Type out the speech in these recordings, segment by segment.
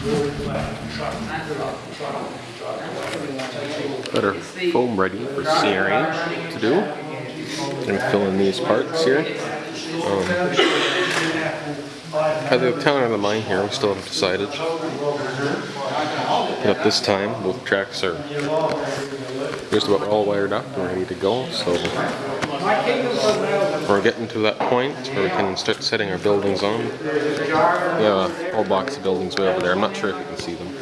Got our foam ready for CRH to do. Gonna fill in these parts here. Um, either the town or the mine here, we still haven't decided. But at this time, both tracks are just about all wired up and ready to go, so we're getting to that point where we can start setting our buildings on. We have a whole box of buildings way over there. I'm not sure if you can see them.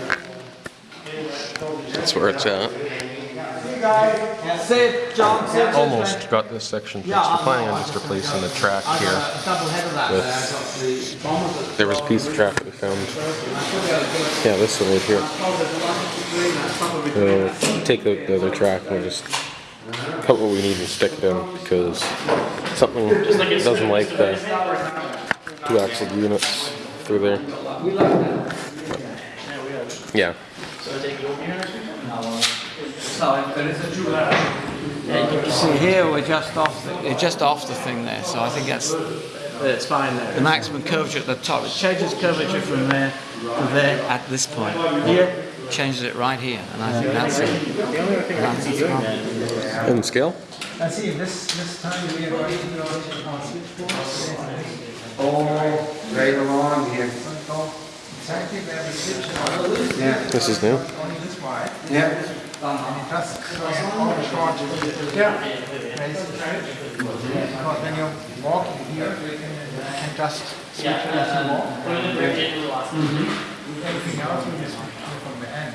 That's where it's at. Sit, John. Almost got this section fixed. We're planning on just replacing the track here Double head of that. with, there was a piece of track that we found. Yeah, this one right here. We'll take out the other track and we'll just cut what we need and stick it in because something doesn't like the two axle units through there. Yeah. See here, we're just off the, we're just off the thing there, so I think that's It's fine there. the maximum curvature at the top. It changes curvature from there to there at this point. Here, changes it right here, and I think that's it. That's it. And scale? I see, this, this time we are going to go to our switchboards. Oh, right along here. Exactly where the switch. Yeah. This is new. Only this wide. Yeah. And just all the short. Yeah. Because when you're walking here, you can, you can just switch it as you walk. Everything mm-hmm. else you just switch here from the end.